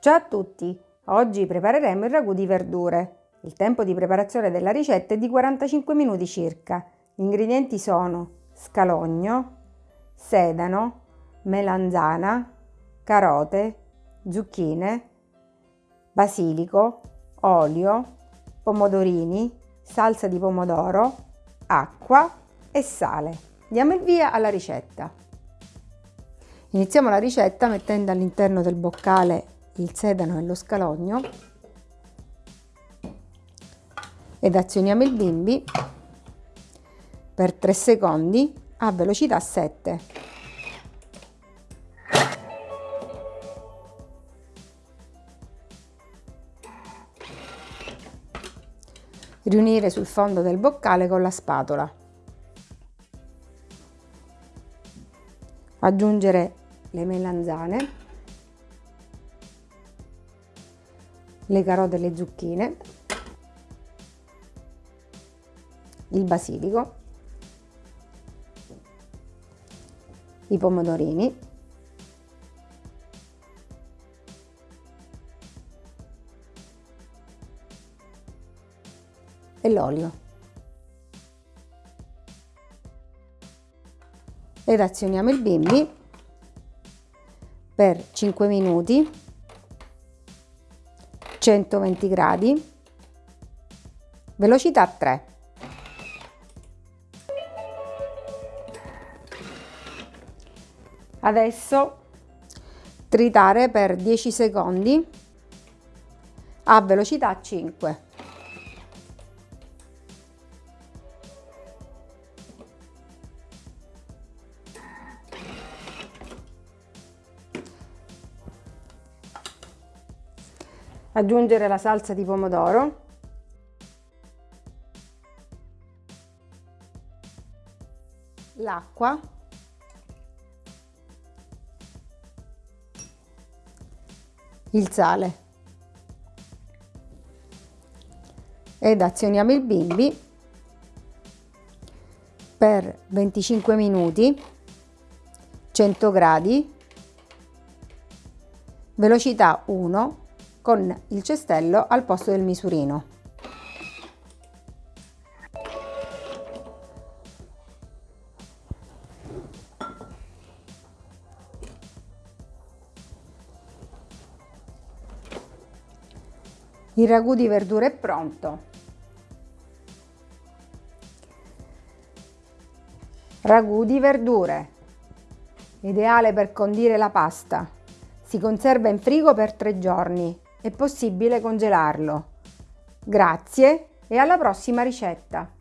Ciao a tutti! Oggi prepareremo il ragù di verdure. Il tempo di preparazione della ricetta è di 45 minuti circa. Gli ingredienti sono scalogno, sedano, melanzana, carote, zucchine, basilico, olio, pomodorini, salsa di pomodoro, acqua e sale. Diamo il via alla ricetta. Iniziamo la ricetta mettendo all'interno del boccale il sedano e lo scalogno ed azioniamo il bimbi per 3 secondi a velocità 7. Riunire sul fondo del boccale con la spatola. Aggiungere le melanzane, le carote e le zucchine, il basilico, i pomodorini, e l'olio. Ed azioniamo il bimbi per 5 minuti 120 gradi. Velocità 3 adesso tritare per 10 secondi a velocità 5 aggiungere la salsa di pomodoro. L'acqua. Il sale. Ed azioniamo il bimbi per 25 minuti 100 gradi. Velocità 1 con il cestello al posto del misurino. Il ragù di verdure è pronto. Ragù di verdure. Ideale per condire la pasta. Si conserva in frigo per tre giorni è possibile congelarlo. Grazie e alla prossima ricetta!